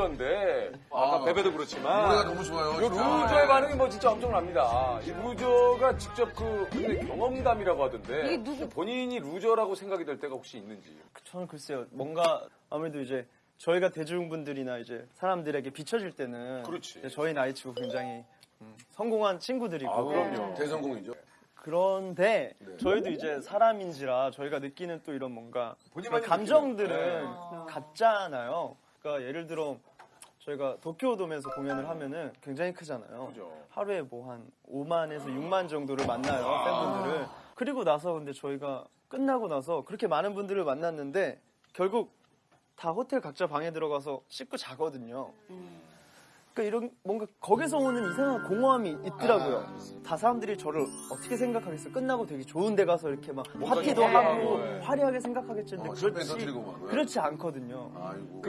Loser인데 아까 아. Bae Bae도 노래가 그렇지만 너무 좋아요. 이. Loser의 반응이 뭐 진짜 엄청납니다. 이 Loser가 직접 그 본인의 경험담이라고 하던데 이게 누구- 본인이 loser라고 생각이 될 때가 혹시 있는지. 저는 글쎄요. 뭔가 아무래도 이제 저희가 대중분들이나 이제 사람들에게 비춰질 때는 그렇지. 저희 나이치고 굉장히 음, 성공한 친구들이고 아, 그럼요. 대성공이죠. 그런데 네. 저희도 이제 사람인지라 저희가 느끼는 또 이런 뭔가 본인만이 그런 감정들은 느끼는, 같잖아요. 그러니까 예를 들어 저희가 도쿄돔에서 공연을 하면은 굉장히 크잖아요. 그죠. 하루에 뭐 한 5만에서 6만 정도를 만나요 아. 팬분들을. 그리고 나서 근데 저희가 끝나고 나서 그렇게 많은 분들을 만났는데 결국 다 호텔 각자 방에 들어가서 씻고 자거든요. 그러니까 이런 뭔가 거기서 오는 이상한 공허함이 있더라고요. 다 사람들이 저를 어떻게 생각하겠어? 끝나고 되게 좋은 데 가서 이렇게 막 파티도 네. 하고 네. 화려하게 생각하겠지. 근데 어, 샴페인 그렇지 터뜨리고 막. 그렇지 않거든요. 아이고.